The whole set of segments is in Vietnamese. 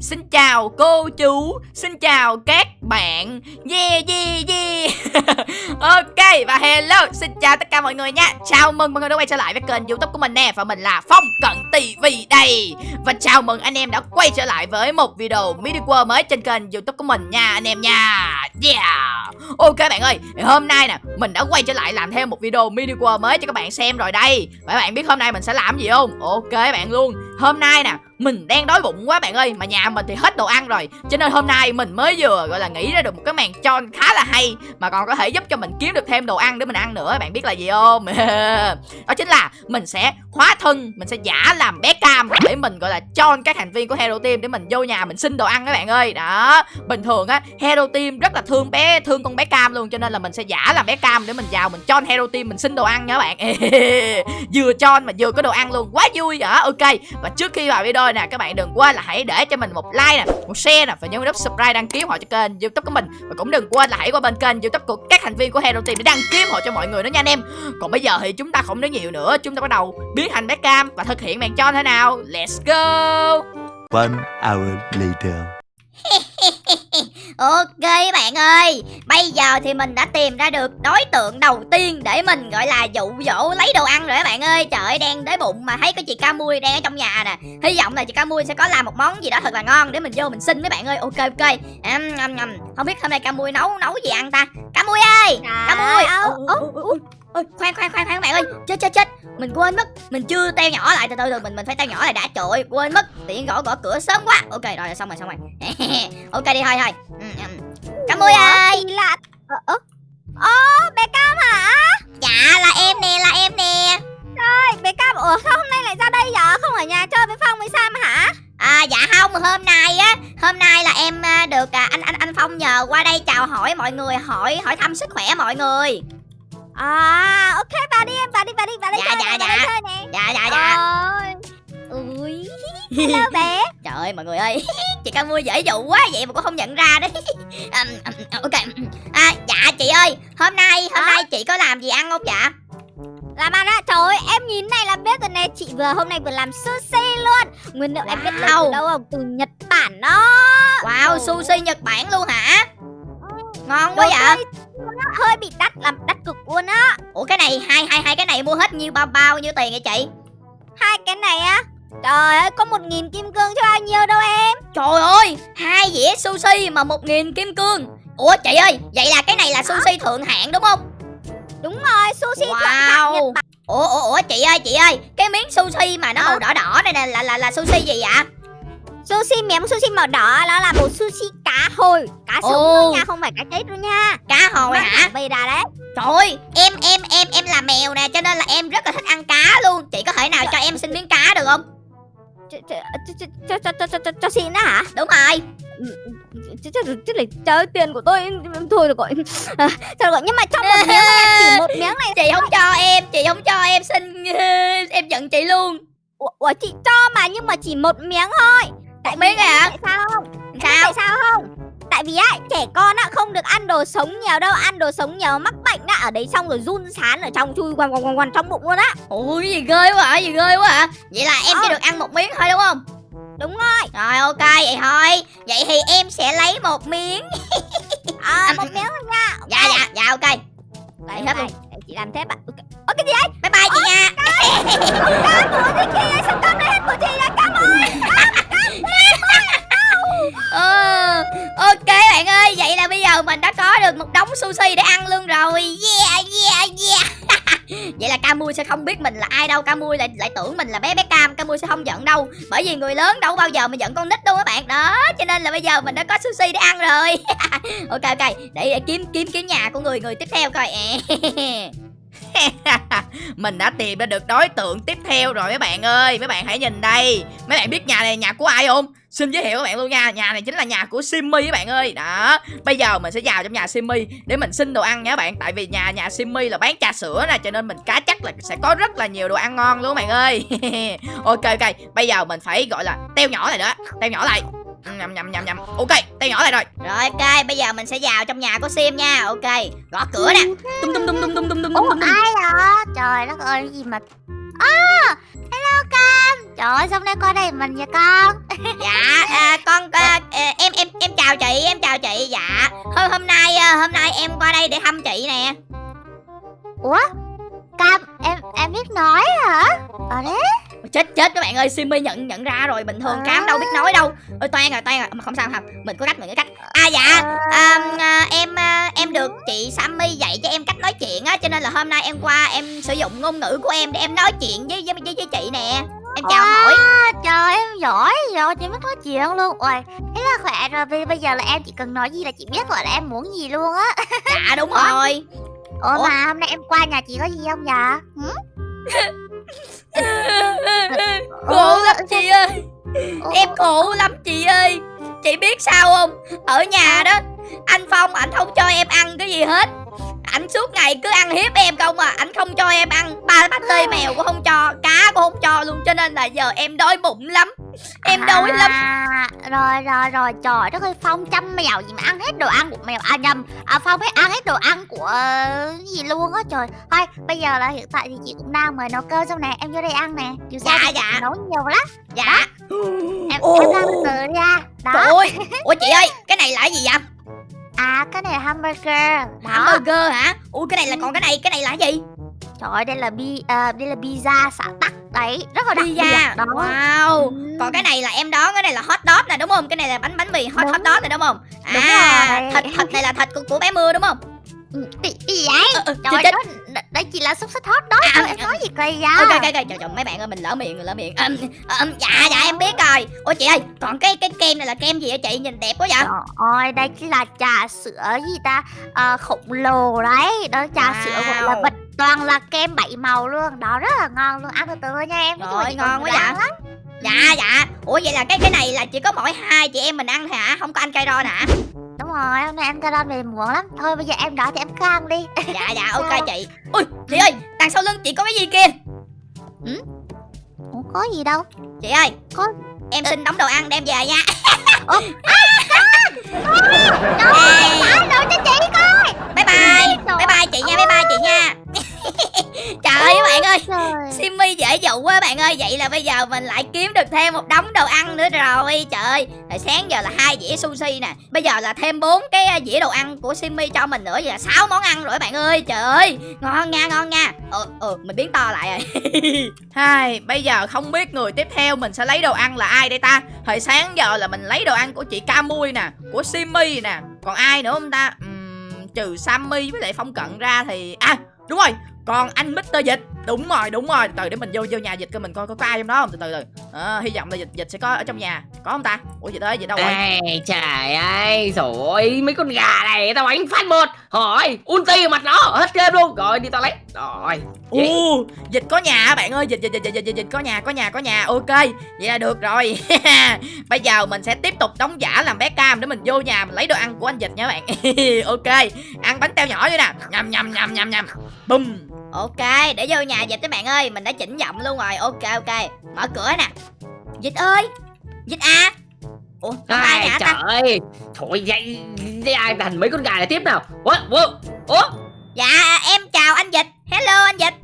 Xin chào cô chú, Xin chào các bạn. Yeah yeah yeah. Ok, và hello, Xin chào tất cả mọi người nha. Chào mừng mọi người đã quay trở lại với kênh youtube của mình nè, Và mình là Phong Cận TV đây. Và chào mừng anh em đã quay trở lại với một video mini world mới trên kênh youtube của mình nha, anh em nha. Yeah. Ok bạn ơi Hôm nay nè, Mình đã quay trở lại làm thêm một video mini world mới cho các bạn xem rồi đây. Và các bạn biết hôm nay mình sẽ làm gì không? Ok bạn luôn. Hôm nay nè mình đang đói bụng quá bạn ơi, mà nhà mình thì hết đồ ăn rồi. Cho nên hôm nay mình mới vừa, gọi là, nghĩ ra được một cái màn tròn khá là hay, mà còn có thể giúp cho mình kiếm được thêm đồ ăn để mình ăn nữa, bạn biết là gì không? Đó chính là mình sẽ hóa thân, mình sẽ giả làm bé cam để mình, gọi là tròn các thành viên của hero team để mình vô nhà mình xin đồ ăn các bạn ơi. Đó, bình thường á, hero team rất là thương bé, thương con bé cam luôn, cho nên là mình sẽ giả làm bé cam để mình vào mình tròn hero team mình xin đồ ăn nha các bạn. Vừa tròn mà vừa có đồ ăn luôn, quá vui. Hả? ok. Và trước khi vào video nè các bạn đừng quên là hãy để cho mình một like nè một share nè và nhấn nút subscribe đăng ký họ cho kênh youtube của mình. Và cũng đừng quên là hãy qua bên kênh youtube của các thành viên của hero team để đăng ký họ cho mọi người nữa nha anh em. Còn bây giờ thì chúng ta không nói nhiều nữa chúng ta bắt đầu biến thành bé cam và thực hiện màn cho thế nào. Let's go! One hour later. Ok bạn ơi Bây giờ thì mình đã tìm ra được đối tượng đầu tiên Để mình gọi là dụ dỗ lấy đồ ăn rồi các bạn ơi. Trời ơi đang đói bụng mà thấy có chị Ca Mui đang ở trong nhà nè. Hy vọng là chị Ca Mui sẽ có làm một món gì đó thật là ngon Để mình vô mình xin mấy bạn ơi. Ok ok. Um, um, um. Không biết hôm nay Ca Mui nấu nấu gì ăn ta? Ca Mui ơi Ca Mui Ô, ô, ô, ô, khoan khoan khoan khoan bạn ơi. Chết chết chết. Mình quên mất. Mình chưa teo nhỏ lại. Từ từ từ mình mình phải teo nhỏ lại đã. Trời ơi, quên mất. Tiện gõ gõ cửa sớm quá. Ok rồi xong rồi xong rồi. Ok đi thôi thôi. Ừ, ừ. Cam ơi ơi là Ơ ơ Ơ bé Cam hả? Dạ là em nè là em nè. Trời bé Cam Ủa sao hôm nay lại ra đây vậy Không ở nhà chơi với Phong với Sam hả? À dạ không hôm nay á Hôm nay là em à, được à, anh anh anh Phong nhờ qua đây chào hỏi mọi người Hỏi hỏi thăm sức khỏe mọi người À ok vào đi em vào đi vào đi vào đây Dạ, chơi dạ, nè, dạ. đây chơi nè. Dạ dạ dạ. Ôi. Ui. Hello bé. Trời ơi mọi người ơi. Chị Cam mua dễ dụ quá vậy mà cũng không nhận ra đấy. Um, um, Ok. À, Dạ chị ơi Hôm nay hôm Hả? nay chị có làm gì ăn không dạ? Làm ăn á? Trời ơi em nhìn này là biết rồi nè. Chị vừa hôm nay vừa làm sushi luôn. Nguyên liệu em biết lấy Wow. từ đâu không? Từ Nhật Bản đó. Wow sushi Nhật Bản luôn hả Ngon quá vậy? hơi- nó hơi bị đắt làm đắt cực luôn á. Ủa cái này hai hai hai cái này mua hết nhiêu bao bao nhiêu tiền vậy chị? Hai cái này á? Trời ơi có một nghìn kim cương cho bao nhiêu đâu em. Trời ơi hai dĩa sushi mà một nghìn kim cương. Ủa chị ơi vậy là cái này là sushi thượng hạng đúng không? Đúng rồi sushi thượng hạng Nhật Wow. Ủa ủa ủa chị ơi chị ơi Cái miếng sushi mà nó màu đỏ đỏ này nè là là là sushi gì vậy Sushi miếng sushi màu đỏ nó là một sushi cá hồi. Cá sống thôi nha không phải cá chết đâu nha. Cá hồi hả? về ra đấy. Trời ơi em em em em là mèo nè Cho nên là em rất là thích ăn cá luôn. Chị có thể nào cho em xin miếng cá được không? Ch- ch- ch- ch- cho cho cho cho cho cho xin đó hả? Đúng rồi. Chứ chứ là trời tiền của tôi thôi được gọi được gọi nhưng mà trong một miếng này chỉ một miếng này Chị không cho em Chị không cho em xin Em giận chị luôn. Ủa chị cho mà nhưng mà chỉ một miếng thôi tại miếng vì hả? tại sao không? Sao? tại sao không? Tại vì á trẻ con á không được ăn đồ sống nhiều đâu ăn đồ sống nhiều mắc bệnh á ở đấy xong rồi run sán ở trong chui quằn quằn quằn trong bụng luôn á. Ủa gì ghê quá hả gì ghê quá hả? Vậy là em chỉ Ờ. được ăn một miếng thôi đúng không? Đúng rồi. Rồi ok vậy thôi. Vậy thì em sẽ lấy một miếng. À, một miếng thôi nha Dạ dạ dạ ok. Lấy hết luôn. chị làm thế bạn. Ok. Ơ, cái gì đấy Bye bye chị nha. cam của gì kia sao cam này hết của chị ra cam ơi Ờ, Ok bạn ơi Vậy là bây giờ mình đã có được một đống sushi để ăn luôn rồi. Yeah yeah yeah. Vậy là Camui sẽ không biết mình là ai đâu Camui lại lại tưởng mình là bé bé Cam Camui sẽ không giận đâu. Bởi vì người lớn đâu bao giờ mà giận con nít đâu các bạn. Đó cho nên là bây giờ mình đã có sushi để ăn rồi. Ok ok Để, để kiếm kiếm kiếm nhà của người người tiếp theo coi. Mình đã tìm ra được đối tượng tiếp theo rồi mấy bạn ơi. Mấy bạn hãy nhìn đây. Mấy bạn biết nhà này là nhà của ai không? Xin giới thiệu các bạn luôn nha. Nhà này chính là nhà của Simmy các bạn ơi. Đó. Bây giờ mình sẽ vào trong nhà Simmy Để mình xin đồ ăn nha các bạn. Tại vì nhà nhà Simmy là bán trà sữa nè, Cho nên mình cá chắc là sẽ có rất là nhiều đồ ăn ngon luôn các bạn ơi. Ok ok. Bây giờ mình phải, gọi là, teo nhỏ này nữa Teo nhỏ lại nhầm nhầm nhầm nhầm. Ok teo nhỏ lại rồi. Rồi ok bây giờ mình sẽ vào trong nhà của sim nha. Ok gõ cửa nè. Tum tum tum tum tum tum Ủa tum tum. ai đó Trời đất ơi cái gì mà À hello Cam Trời ơi sao hôm nay qua đây mình vậy con? Dạ à, con chào chị em chào chị. Dạ. Hôm hôm nay ờ, hôm nay em qua đây để thăm chị nè. Ủa? Cam em em biết nói hả? Ờ đấy chết chết các bạn ơi Simi nhận nhận ra rồi bình thường cám đâu biết nói đâu. Ôi toan rồi toan rồi. Mà không sao không mình có cách mình có cách. À dạ à, à, em à, em được chị Sammy dạy cho em cách nói chuyện á cho nên là hôm nay em qua em sử dụng ngôn ngữ của em để em nói chuyện với với với, với chị nè. Em chào Wow. hỏi. Trời em giỏi rồi chị biết nói chuyện luôn. Ôi thế là khỏe rồi Bây, bây giờ là em chỉ cần nói gì là chị biết rồi là em muốn gì luôn á. Dạ đúng rồi. Ủa, Ủa? mà hôm nay em qua nhà chị có gì không dạ? Hử? khổ lắm chị ơi. Em khổ lắm chị ơi. Chị biết sao không? Ở nhà đó anh phong ảnh không cho em ăn cái gì hết ảnh suốt ngày cứ ăn hiếp em không à. Ảnh không cho em ăn. Ba bát tê mèo cũng không cho. Cá cũng không cho luôn cho nên là giờ em đói bụng lắm. Em đói lắm. à, Rồi rồi rồi. Trời đất ơi Phong chăm mèo gì mà ăn hết đồ ăn của mèo. À nhầm. À, Phong phải ăn hết đồ ăn của cái gì luôn á. Trời. Thôi bây giờ là hiện tại thì chị cũng đang mời nấu cơm xong nè. Em vô đây ăn nè. Dù sao Dạ, dạ. nấu nhiều lắm. Dạ. Em, Ồ. em ra từ ra trời Đó. Ơi. Ủa chị ơi cái này là cái gì vậy À cái này là hamburger. Đó hamburger hả? Ui cái này là còn cái này cái này là cái gì? Trời ơi đây là bi à, đây là pizza xả tắc. Đấy rất là đặc biệt. Pizza đó. wow. Ừ. còn cái này là em đón cái này là hot dog nè đúng không? Cái này là bánh bánh mì hot Đúng. hot dog này đúng không? Đúng à rồi. thịt thịt này là thịt của, của bé mưa đúng không? Ừ, bị bị gì vậy? Ờ, ờ, Trời chết, đó, đấy chỉ là xúc xích hot đó À, thôi, à, em à. nói gì kỳ vậy? ok ok ok trời trời mấy bạn ơi mình lỡ miệng rồi lỡ miệng Ừm, ừm, dạ dạ em biết rồi ủa chị ơi còn cái cái kem này là kem gì hả chị nhìn đẹp quá vậy Trời ơi, đây chính là trà sữa gì ta à, khổng lồ đấy Đó trà Wow. sữa gọi là bịch toàn là kem bảy màu luôn Đó rất là ngon luôn, ăn từ từ nha em chị ngon quá vậy. lắm. Dạ dạ. Ủa vậy là cái cái này là chỉ có mỗi hai chị em mình ăn thôi hả? Không có anh cây ron hả Đúng rồi, hôm nay em ca về muộn lắm. Thôi bây giờ em đói thì em cứ ăn đi. Dạ dạ ok chị. Ui chị ơi đằng sau lưng chị có cái gì kia Ủa có gì đâu. Chị ơi Có- em xin đóng đồ ăn đem về nha. Ủa? Ê, Đâu cho chị coi. Bye bye. Bye bye chị nha bye bye chị nha trời ơi các bạn ơi Trời. Simmy dễ dụ quá bạn ơi. Vậy là bây giờ mình lại kiếm được thêm một đống đồ ăn nữa rồi. Trời ơi Hồi sáng giờ là hai dĩa sushi nè. Bây giờ là thêm bốn cái à, dĩa đồ ăn của Simmy cho mình nữa. Vậy là sáu món ăn rồi bạn ơi. Trời ơi Ngon nha ngon nha. Ờ ờ mình biến to lại rồi. Hai Bây giờ không biết người tiếp theo mình sẽ lấy đồ ăn là ai đây ta? Hồi sáng giờ là mình lấy đồ ăn của chị Camui nè Của Simmy nè. Còn ai nữa không ta? Ừm, Trừ Sammy với lại Phong Cận ra thì À đúng rồi còn anh Mr. Dịch Đúng rồi, đúng rồi Từ để mình vô vô nhà Dịch coi mình coi có, có ai trong đó không Từ từ từ à, Hy vọng là Dịch Dịch sẽ có ở trong nhà Có không ta Ủa Dịch ơi Dịch đâu rồi Ê, trời ơi, rồi mấy con gà này tao đánh phát một Hỏi, ulti mặt nó, hết game luôn Rồi, đi tao lấy Rồi, Ồ, dịch có nhà bạn ơi, dịch dịch dịch dịch dịch, dịch có nhà, có nhà, có nhà. Ok, vậy là được rồi. Bây giờ mình sẽ tiếp tục đóng giả làm bé cam để mình vô nhà mình lấy đồ ăn của anh dịch nha bạn. ok, ăn bánh teo nhỏ vậy nè. Nhầm nhầm nhầm nhầm nhầm. Bum. Ok, để vô nhà dịch các bạn ơi, mình đã chỉnh giọng luôn rồi. Ok ok, mở cửa nè. Dịch ơi, dịch à. Ủa, ai nhà trời ta? ơi Thôi, vậy ai thành mấy con gà này tiếp nào Ủa, ủa, ủa Dạ, em chào anh dịch. Hello anh dịch.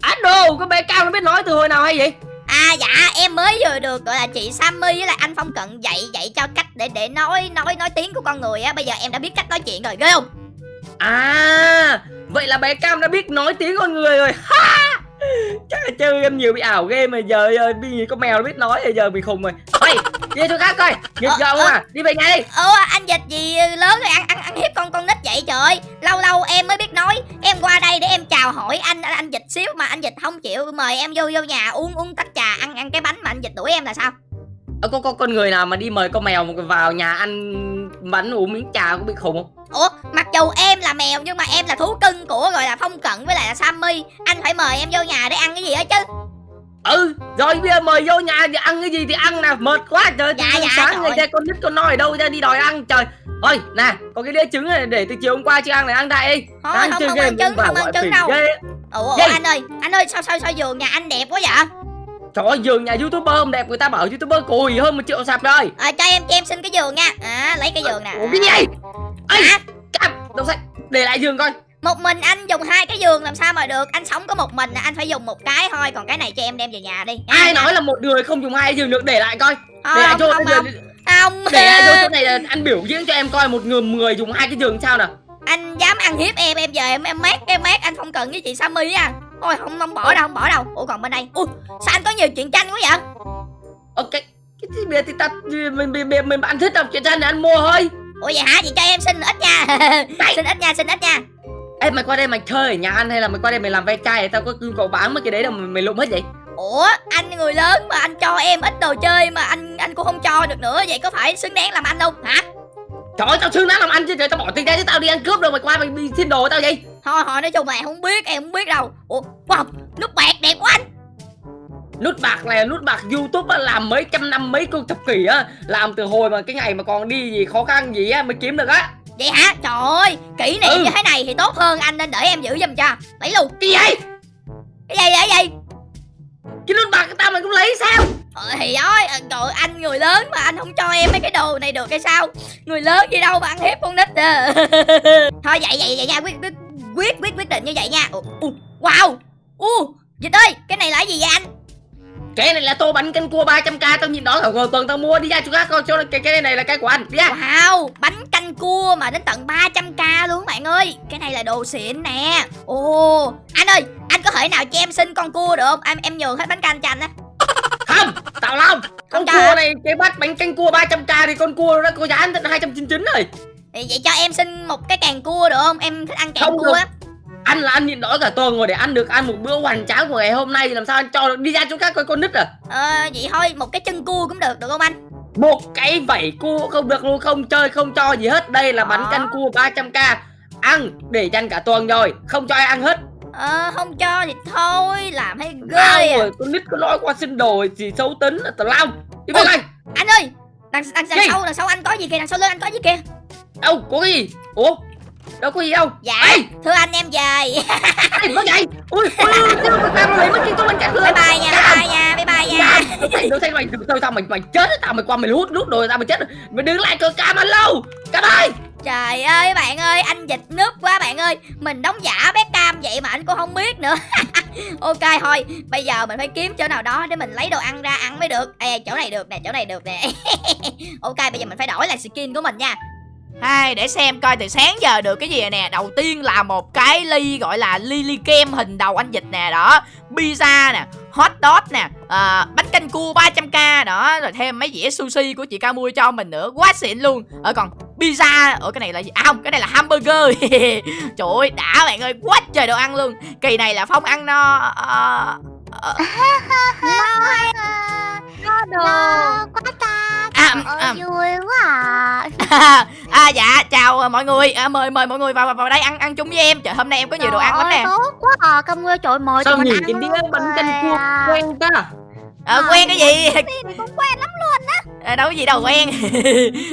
Anh đồ, con bé cao nó biết nói từ hồi nào hay vậy À dạ em mới vừa được gọi là chị Sammy với lại anh Phong Cận dạy dạy cho cách để để nói nói nói tiếng của con người á bây giờ em đã biết cách nói chuyện rồi ghê không? À, vậy là bé Cam đã biết nói tiếng con người rồi. Ha! Chắc là chơi em nhiều bị ảo game mà giờ giờ bị con mèo nó biết nói rồi giờ bị khùng rồi. Ôi, đi chỗ khác coi. Nghịch Ờ, gọng ờ. à, đi về nhà đi Ủa anh dịch gì lớn rồi ăn ăn ăn hiếp con con nít vậy trời. Ơi lâu lâu em mới biết nói. Em qua đây để em chào hỏi anh anh, anh dịch xíu mà anh dịch không chịu. Mời em vô vô nhà uống uống tách trà ăn ăn cái bánh mà anh dịch đuổi em là sao? Ờ, có, có con người nào mà đi mời con mèo vào nhà ăn bánh uống miếng trà có bị khùng không? Ủa mặc dù em là mèo nhưng mà em là thú cưng của gọi là Phong Cận với lại là Sammy anh phải mời em vô nhà để ăn cái gì hết chứ? Ừ, rồi bây giờ mời vô nhà thì ăn cái gì thì ăn nào, mệt quá trời Dạ, dạ, sáng ngày ra con nít con nói ở đâu ra đi đòi ăn trời Ôi, nè, có cái đĩa trứng này để từ chiều hôm qua chưa ăn này ăn đại đi Thôi Ăn không không ăn trứng không ăn trứng đâu ghê. Ủa, ủa anh ơi anh ơi sao sao sao giường nhà anh đẹp quá vậy? Trời ơi, giường nhà youtuber không đẹp người ta bảo youtuber cùi hơn một triệu sạp rồi. À, cho em cho em xin cái giường nha. À, lấy cái giường nè. Ủa cái gì Hả? cam, đọc sách, để lại giường coi. Một mình anh dùng hai cái giường làm sao mà được? Anh sống có một mình anh phải dùng một cái thôi. Còn cái này cho em đem về nhà đi nha. Ai nói là một người không dùng hai giường được? Để lại coi. Thôi, Để lại không, cho không, không. không. Để ai vô chỗ này là anh biểu diễn cho em coi một người người dùng hai cái giường sao nào. Anh dám ăn hiếp em em giờ em em mát em mát anh không cần với chị Sammy á thôi không không bỏ đâu không bỏ đâu. Ủa còn bên đây. Ui sao anh có nhiều chuyện tranh quá vậy? Ok cái gì bây giờ thì ta mình mình mình, mình bạn thích đọc truyện tranh thì anh mua thôi. Ủa vậy hả? Chị cho em xin ít nha. Xin ít nha xin ít nha. Ê mày qua đây mày chơi ở nhà anh hay là mày qua đây mày làm ve chai tao có cậu bán mấy cái đấy đâu mà mày lụm hết vậy? Ủa anh người lớn mà anh cho em ít đồ chơi mà anh anh cũng không cho được nữa. Vậy có phải xứng đáng làm anh không? Hả? Trời ơi tao xứng đáng làm anh chứ. Trời tao bỏ tiền ra chứ tao đi ăn cướp đâu mày qua mày xin đồ tao vậy thôi thôi nói chung là em không biết em không biết đâu. Ủa wow nút bạc đẹp quá anh. Nút bạc này nút bạc youtube á làm mấy trăm năm mấy con thập kỷ á. Làm từ hồi mà cái ngày mà còn đi gì khó khăn gì á mới kiếm được á. Vậy hả? Trời ơi kỷ niệm Ừ. như thế này thì tốt hơn anh nên để em giữ giùm cho. Lấy luôn cái gì cái gì vậy cái gì? Cái nút bạc của tao mày cũng lấy sao? Ờ, thì ơi trời anh người lớn mà anh không cho em mấy cái đồ này được hay sao? Người lớn gì đâu mà ăn hiếp con nít à. thôi vậy vậy vậy nha quyết quyết quyết quyết quyết định như vậy nha. Wow. U dịch ơi cái này là cái gì vậy anh? Cái này là tô bánh canh cua 300k tao nhìn đó rồi tuần tao mua đi ra chỗ khác coi chỗ cái cái này là cái của anh đi ra wow bánh canh cua mà đến tận 300k luôn bạn ơi. Cái này là đồ xịn nè. Ồ anh ơi anh có thể nào cho em xin con cua được không? Em em nhường hết bánh canh cho anh á. Không tao long con cho cua này cái bát bánh canh cua 300k thì con cua nó có giá đến 299 rồi vậy cho em xin một cái càng cua được không? Em thích ăn càng Không cua á. Anh là anh nhịn đói cả tuần rồi để ăn được ăn một bữa hoành tráng của ngày hôm nay thì làm sao anh cho được đi ra chỗ khác coi con nít à? Ờ vậy thôi một cái chân cua cũng được được không anh? Một cái vảy cua không được luôn không chơi không cho gì hết. Đây là bánh Đó. canh cua 300k ăn để dành cả tuần rồi không cho ai ăn hết. Ờ không cho thì thôi làm hay ghê à. rồi con nít có nói qua xin đồ gì xấu tính là tao long đi bên anh Anh ơi đằng, đằng, đằng sau đằng sau anh có gì kìa đằng sau lưng anh có gì kìa đâu có cái gì? Ủa? Đâu có gì đâu? Dạ Ê! thưa anh em về mất vậy. Ui ui tao lấy mất cái con bánh canh Bye bye nha bye bye nha bye bye nha. Mày đâu thấy mày sao sao mày mày chết tao mày qua mày hút nút đồ tao mày chết. Rồi. mày đứng lại cơ cam anh lâu cam ơi! Trời ơi bạn ơi anh dịch nước quá bạn ơi. Mình đóng giả bé cam vậy mà anh cũng không biết nữa. Ok thôi bây giờ mình phải kiếm chỗ nào đó để mình lấy đồ ăn ra ăn mới được. Ê chỗ này được nè chỗ này được nè. Ok bây giờ mình phải đổi lại skin của mình nha Hai để xem coi từ sáng giờ được cái gì nè. Đầu tiên là một cái ly gọi là ly ly kem hình đầu anh dịch nè Đó. Pizza nè Hot dog nè à, Bánh canh cua 300k đó. Rồi thêm mấy dĩa sushi của chị Ca Mui cho mình nữa. Quá xịn luôn. Ở còn pizza Ở cái này là gì? À không cái này là hamburger. Trời ơi đã bạn ơi. Quá trời đồ ăn luôn. Kỳ này là Phong ăn no uh, uh, no, no, no, no, no, no, no, no, no, no, à. vui quá à à dạ chào mọi người. À, mời mời mọi người vào vào, đây ăn ăn chung với em. Trời hôm nay em có nhiều đồ ăn lắm nè. tốt quá. À cam nguyên trời mời sao mình nhìn cái luôn đĩa bánh canh cua à. quen ta? Ờ, quen cái gì? Thì cũng quen lắm à, đâu có gì đâu quen.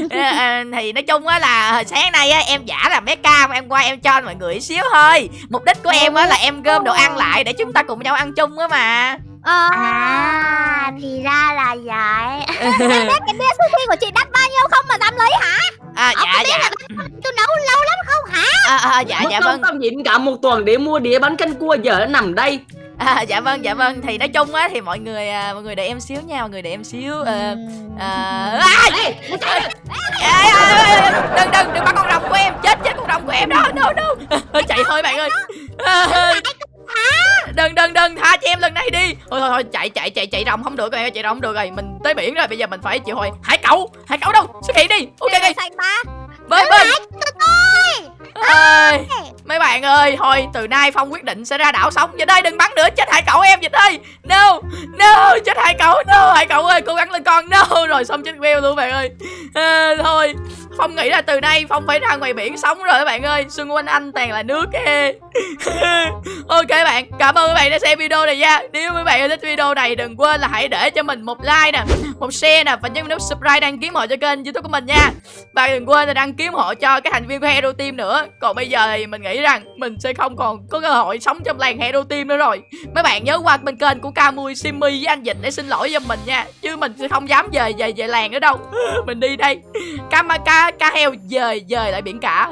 À, à, thì nói chung á là sáng nay á em giả làm bé cam em qua em cho mọi người xíu thôi. Mục đích của em á là em gom đồ ăn lại để chúng ta cùng nhau ăn chung á mà Ờ à. thì ra là vậy. Cái đĩa sushi của chị đắt bao nhiêu không mà dám lấy hả? À Ờ, dạ dạ. tôi nấu lâu lắm không hả? À, à, dạ mất dạ vâng. tao nhịn cả một tuần để mua đĩa bánh canh cua giờ nó nằm đây. À, dạ vâng dạ vâng. Thì nói chung á thì mọi người à, mọi người để em xíu nha mọi người để em xíu à, à, ê, đừng đừng đừng bắt con rồng của em. Chết chết con rồng của em đó. No no. Chạy thôi bạn ơi. đừng đừng đừng cho em lần này đi. Thôi thôi thôi chạy chạy chạy chạy rồng không được rồi chạy rồng không được rồi. Mình tới biển rồi bây giờ mình phải chịu hồi. Hải cẩu hải cẩu đâu? Xuất hiện đi. Ok Đây đi bơi bơi ơi mấy bạn ơi thôi từ nay phong quyết định sẽ ra đảo sống. Dịch ơi đừng bắn nữa chết hải cẩu em dịch ơi no no chết hải cẩu no hải cẩu ơi cố gắng lên con. No rồi xong chết queo luôn bạn ơi. À, thôi phong nghĩ là từ nay phong phải ra ngoài biển sống rồi các bạn ơi. Xung quanh anh toàn là nước kê ok bạn cảm ơn các bạn đã xem video này nha. Nếu các bạn thích video này đừng quên là hãy để cho mình một like nè một share nè và nhấn nút subscribe đăng ký hộ cho kênh youtube của mình nha. Và đừng quên là đăng ký hộ cho cái thành viên của Hero Team nữa. Còn bây giờ thì mình nghĩ rằng Mình sẽ không còn có cơ hội sống trong làng Hero Team nữa rồi. Mấy bạn nhớ qua bên kênh của Kamui, Simmy với anh Dịch để xin lỗi cho mình nha. Chứ mình sẽ không dám về về về làng nữa đâu. Mình đi đây. Kamaka cá heo dời dời lại biển cả.